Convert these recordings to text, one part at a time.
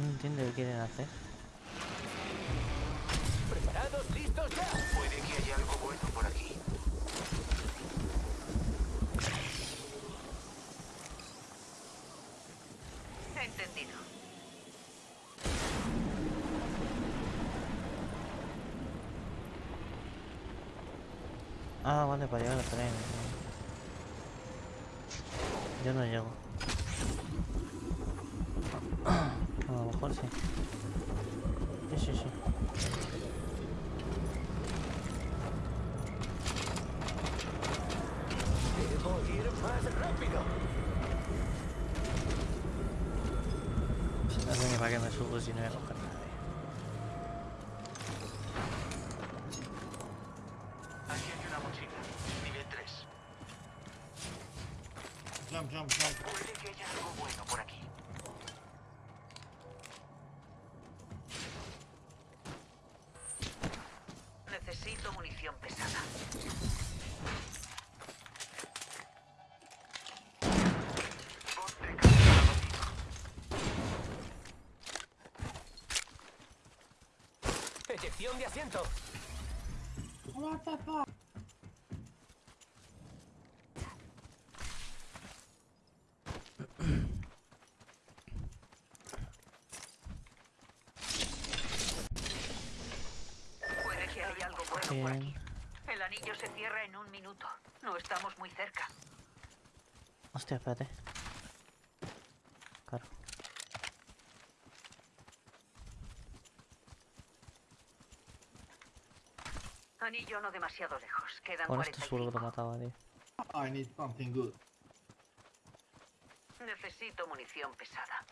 No entiendo qué quieren hacer. ¿Preparados? ¿Listos ya? Puede que haya algo bueno por aquí. Entendido. Ah, vale, para llegar al tren. Yo no llego. 14. Sí, sí, sí. Debo ir más rápido. No sé ni para qué subo si no voy a. Jump, jump, jump. Puede que haya algo bueno por aquí. De asiento. What the fuck? Puede que haya algo bueno por aquí. Bien. El anillo se cierra en un minuto. No estamos muy cerca. Hostia, espérate. Anillo no demasiado lejos. Quedan Con esto seguro que lo 45. mataba, tío. I need something good. Necesito munición pesada.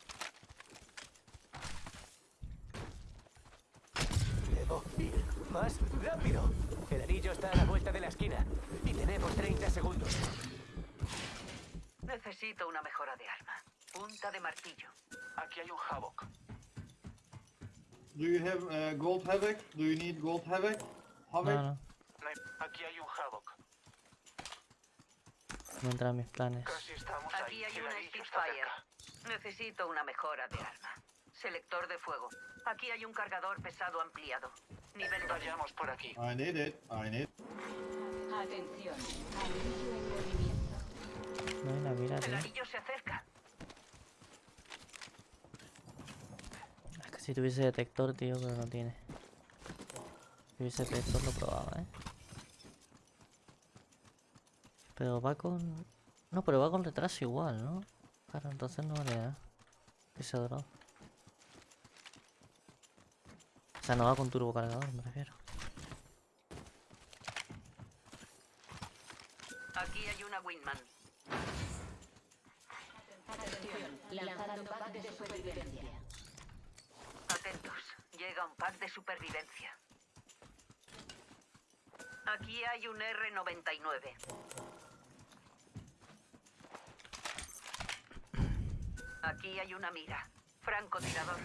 Debo ir más rápido. El anillo está a la vuelta de la esquina. Y tenemos 30 segundos. Necesito una mejora de arma. Punta de martillo. Aquí hay un Havoc. Do you have uh, gold havoc? Do you need gold havoc? Havoc? No, no. Aquí hay un Havoc. No entra en mis planes. Casi estamos Aquí ahí. hay una Spitfire. Necesito una mejora de arma. Selector de fuego. Aquí hay un cargador pesado ampliado. Nivel 2. Vayamos por aquí. I need it. I need. Atención, anillo en movimiento. No hay la mira, El anillo se acerca. Es que si tuviese detector, tío, pero no tiene. Si tuviese detector lo probaba, ¿eh? Pero va con... No, pero va con retraso igual, ¿no? Claro, entonces no vale nada. Ese drop. O sea, no va con turbo cargador, me refiero. Aquí hay una Wingman. Atención, lanzando pack de supervivencia. Atentos. Llega un pack de supervivencia. Aquí hay un R99. Aquí hay una mira. Francotirador.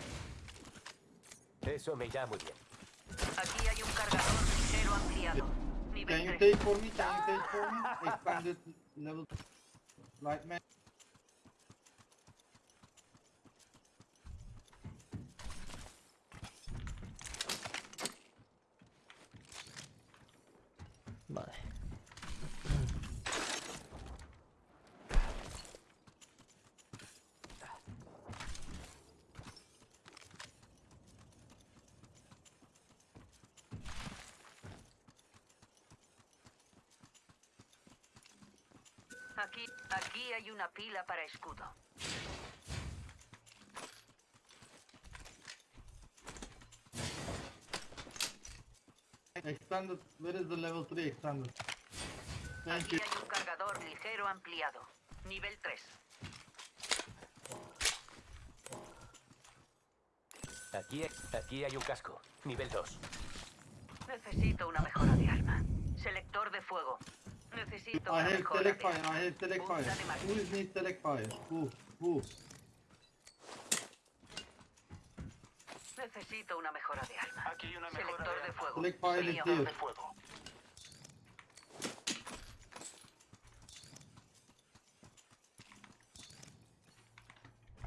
Eso me irá muy bien. Aquí hay un cargador ligero ampliado. Can Nivel you 3. take for me? Can you take for me? Expanded level. Right, man. Vale. Aquí, aquí hay una pila para escudo. Expanded. Where is the level 3 expanded? Thank Aquí you. hay un cargador ligero ampliado. Nivel 3. Aquí, aquí hay un casco. Nivel 2. Necesito una mejora de arma. Selector de fuego. Necesito I have mejora select de fire. arma. I have fire. Who is need select fire? Who? Who? Necesito una mejora de arma. Aquí hay una mejora Selector de fuego. Select fire is Señor. here. de fuego.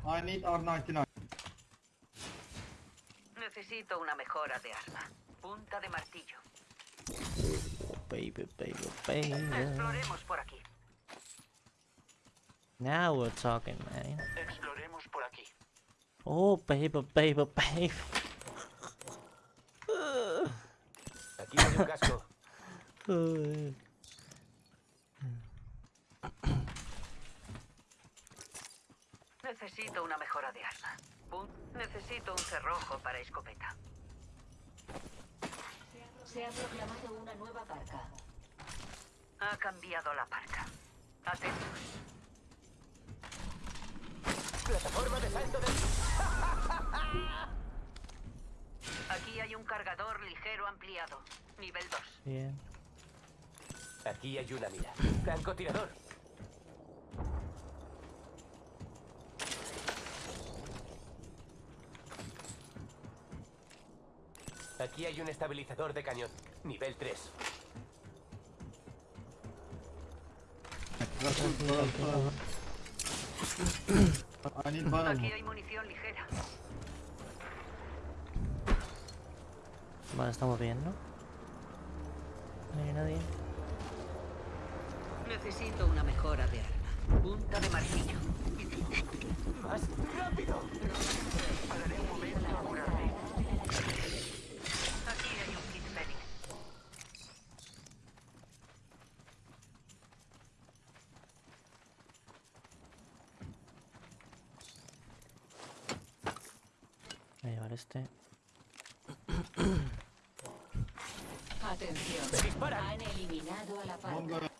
I need R99. Necesito una mejora de arma. Punta de martillo. Baby, baby, baby. Exploremos por aquí. Now we're talking, man. Exploremos por aquí. Oh, baby, baby, baby. Aquí hay un casco. Necesito una mejora de arma. Necesito un cerrojo para escopeta. Se ha proclamado una nueva parca. Ha cambiado la parca. Atentos. Plataforma de salto de... Aquí hay un cargador ligero ampliado. Nivel 2. Bien. Aquí hay una mira. Francotirador. Aquí hay un estabilizador de cañón. Nivel 3. That's it, uh, uh, I need banana. Aquí hay munición ligera. Vale, estamos bien, ¿no? No hay nadie. Necesito una mejora de arma. Punta de martillo. ¡Más rápido hay un kit Fenix. Voy a llevar este. Atención. Han eliminado a la parca.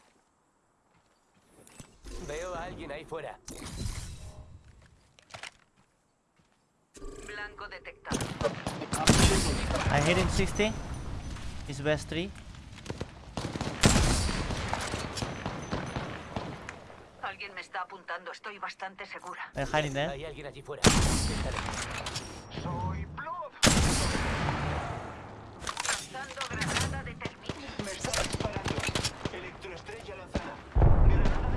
Veo a alguien ahí fuera. Blanco detectado. I hit him 60. He's best 3. Alguien me está apuntando. Estoy bastante segura. They're hiding there. Hay alguien allí fuera. Estaré. Lanzando granada de termina. Me está disparando. Electroestrella lanzada. Granada.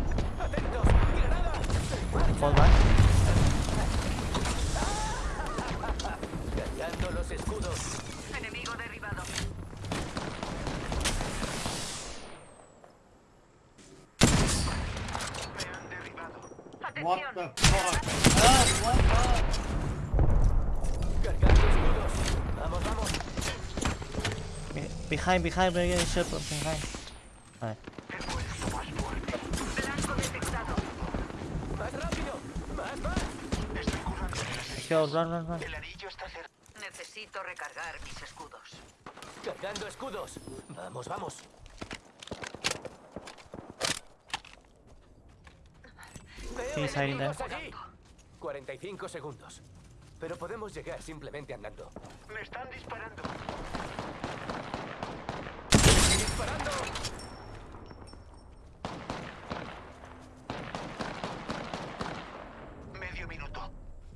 ¡Atentos! ¡Granada! Fall back. Cargando los escudos. Enemigo derribado. Me han derribado. What the fuck? Ah, what the? Cargando escudos. Vamos, vamos. Be- Behind, behind, we're getting shot from behind. Vale. Run, run, run. El anillo está cerca. Necesito recargar mis escudos. Cargando escudos. Vamos, vamos. Veo Sí, está ahí, enemigos ¿eh? allí. 45 segundos. Pero podemos llegar simplemente andando. Me están disparando. ¡Disparando! Medio minuto.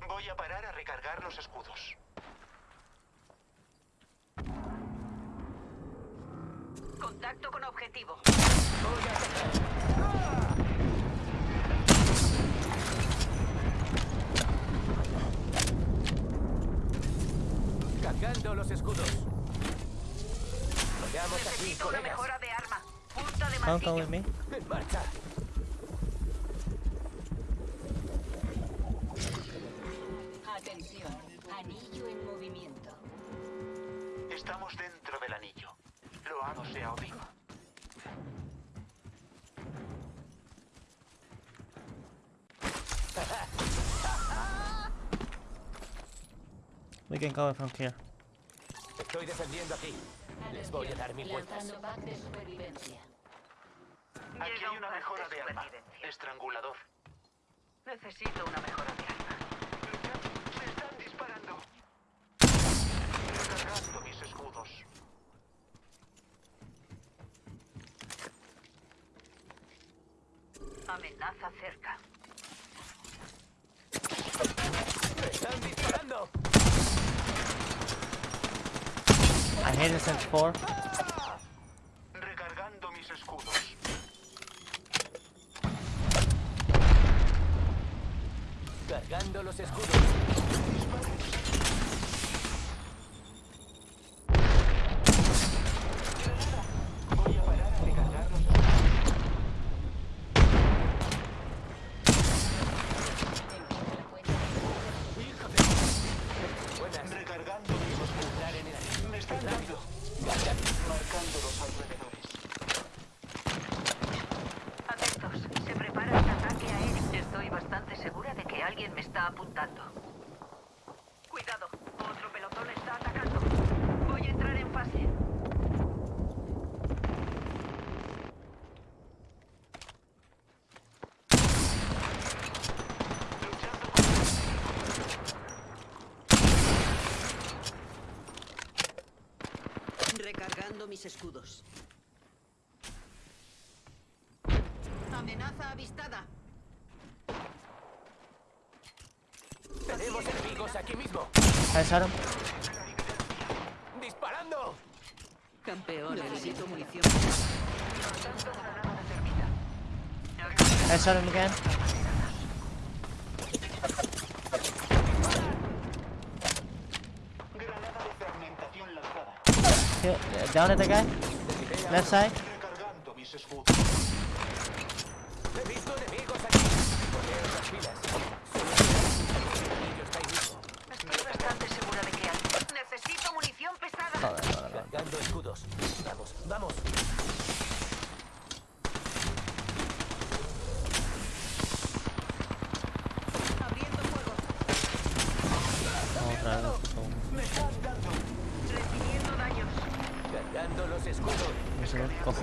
Voy a parar a recargar los escudos. Contacto con objetivo. Voy a atacar. ¡Ah! Cargando los escudos. Necesito una mejora de arma. Punta de Come, come martillo. with me. En marcha. Atención. Anillo en movimiento. Estamos dentro del anillo. Loado sea Odín. We can cover from here. Estoy defendiendo aquí. Les voy a dar mil vueltas. De supervivencia. Aquí hay un una mejora de arma. Estrangulador. Necesito una mejora de arma. Me están disparando. Recargando mis escudos. Amenaza cerca. ¡Me están disparando! I hit him since 4. Recargando mis escudos. Cargando los escudos. alguien me está apuntando. Cuidado, otro pelotón está atacando. Voy a entrar en fase. Recargando mis escudos. Amenaza avistada. Tenemos enemigos aquí mismo. Him. ¡Disparando! Campeón, necesito munición. Him again. Kill, down at the guy. Left side.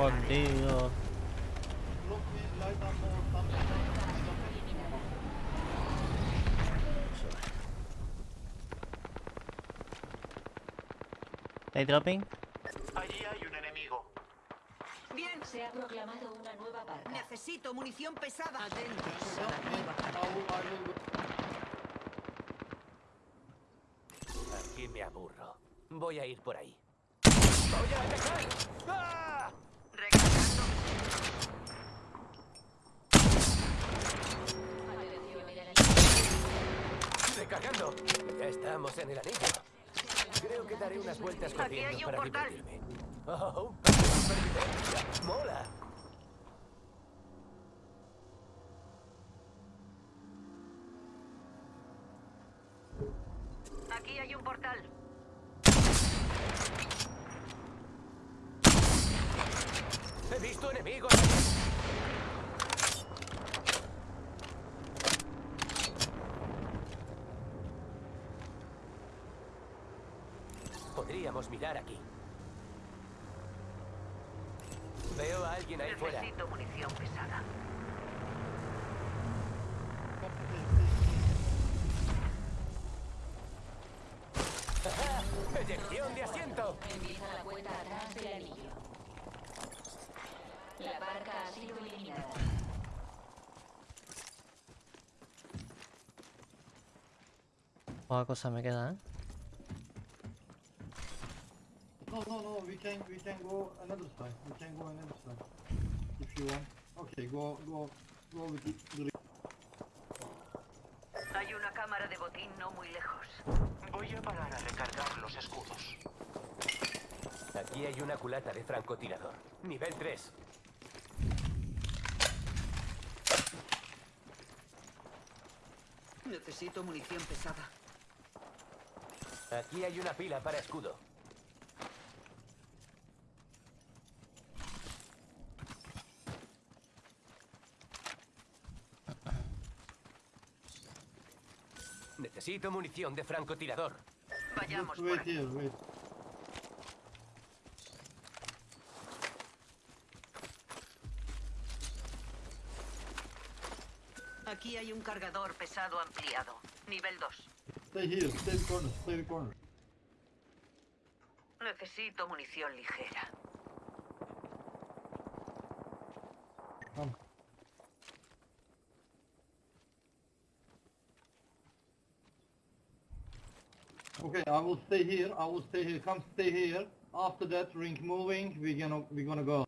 Something. They dropping. Allí hay un enemigo. Bien, Se ha proclamado una nueva parca. necesito munición pesada. Atentos. Aquí me aburro. Voy a ir por ahí. ¡Voy a atacar! ¡Ah! Recargando. Ya estamos en el anillo. Creo que daré unas vueltas Aquí corriendo hay un para portal. divertirme. ¡Oh! un! ¡Mola! Aquí hay un portal. ¡He visto enemigos! aquí. Podríamos mirar aquí. Veo a alguien ahí fuera. Necesito munición pesada. ¡Eyección de asiento! Empieza la cuenta atrás del anillo. La barca ha sido eliminada. Poca cosa me queda, ¿eh? No, no. We can, we can go another side. We can go another side. If you want. Okay, go, go, go with the, the Hay una cámara de botín no muy lejos. Voy a parar a recargar los escudos. Aquí hay una culata de francotirador. Nivel 3. Necesito munición pesada. Aquí hay una pila para escudo. Necesito munición de francotirador. Vayamos por aquí. hay un cargador pesado ampliado. Nivel 2. Stay here, stay the corner, stay the corner. Necesito munición ligera. I will stay here. I will stay here. Come stay here. After that, ring moving. We're gonna we're gonna go.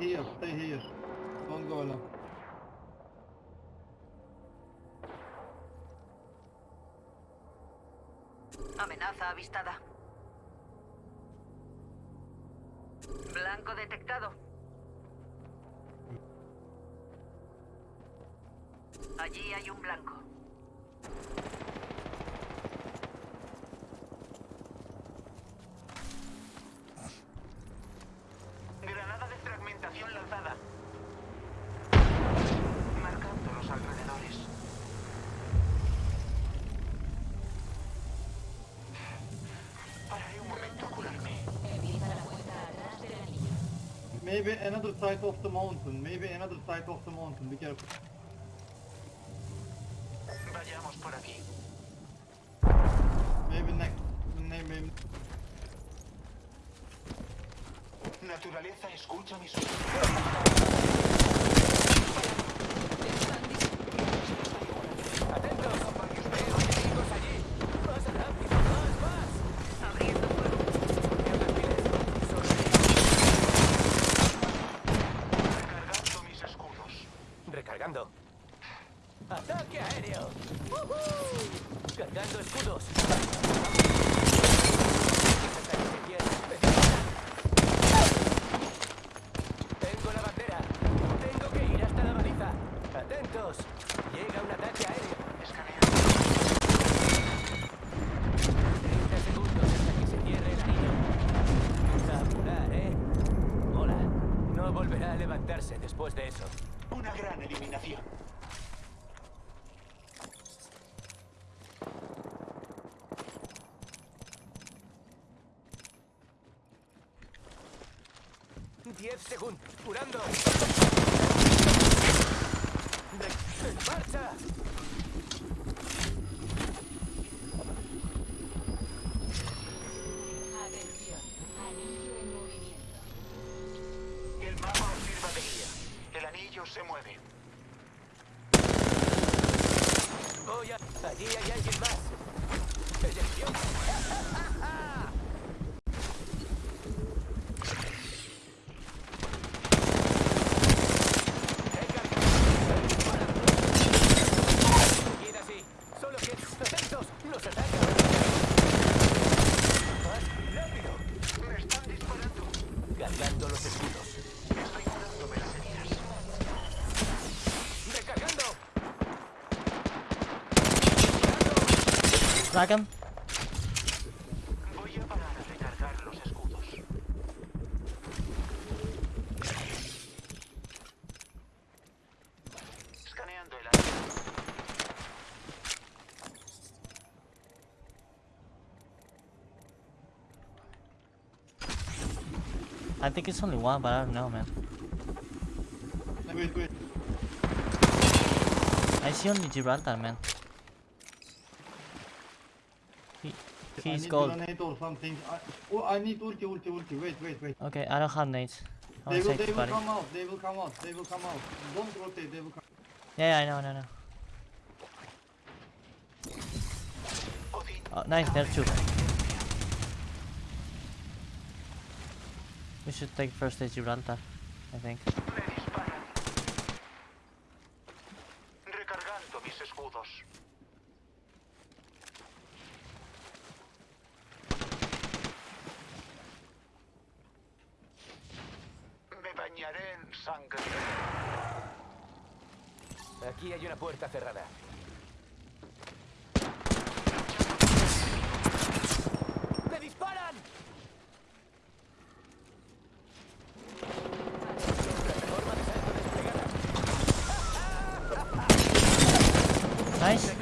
Here. Stay here. Amenaza avistada. Blanco detectado. Allí hay un blanco. Maybe another side of the mountain. Maybe another side of the mountain. Be careful. Vayamos por aquí. Maybe next. Maybe. Naturaleza, escucha mis 10 segundos. Curando. ¡Marcha! Atención, anillo en movimiento. El mapa os sirva de guía. El anillo se mueve. Oh, ya. Allí hay alguien más. Área. I think it's only one, but I don't know, man. Wait, wait. I see only Gibraltar, man. He, I he's need gold. grenade or something. I, oh, I need ulti, ulti, ulti. Wait, wait, wait. Okay, I don't have nades. I They wanna will, save they will come out. They will come out. They will come out. Don't rotate. They will come. Yeah, yeah, I know, I know, I know. Oh, nice, there too. We should take first stage Gibraltar, I think. Puerta cerrada. ¡Me disparan! Plataforma de salto desplegada. Nice!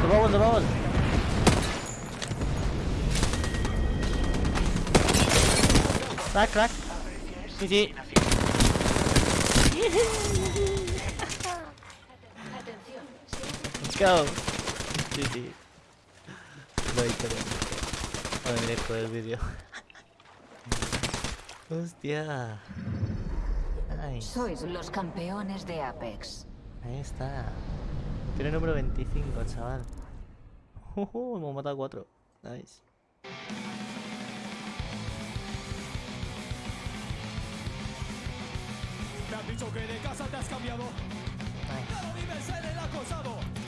The bubble, the bubble! Crack, crack! GG! Atención. Se Let's go! GG. Lo victoria. Bueno, miré todo el vídeo. Hostia. Nice. Sois los campeones de Apex. Ahí está. Tiene número 25, chaval. Uh, hemos matado a 4. Nice. Me han dicho que de casa te has cambiado. Ya no vives en el acosado.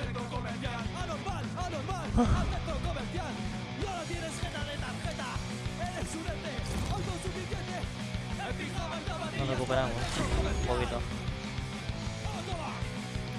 ¡Anormal! ¡Anormal! ¡Al centro comercial! ¡Y ahora tienes jeta de tarjeta! ¡Eres un ente! ¡Autosuficiente! ¡En pijama en Nos zapatillas! recuperamos. Un poquito.